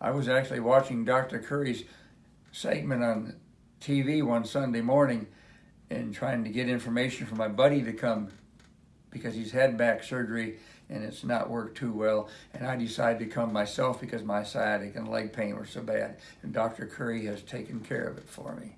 I was actually watching Dr. Curry's segment on TV one Sunday morning and trying to get information for my buddy to come because he's had back surgery and it's not worked too well. And I decided to come myself because my sciatic and leg pain were so bad. And Dr. Curry has taken care of it for me.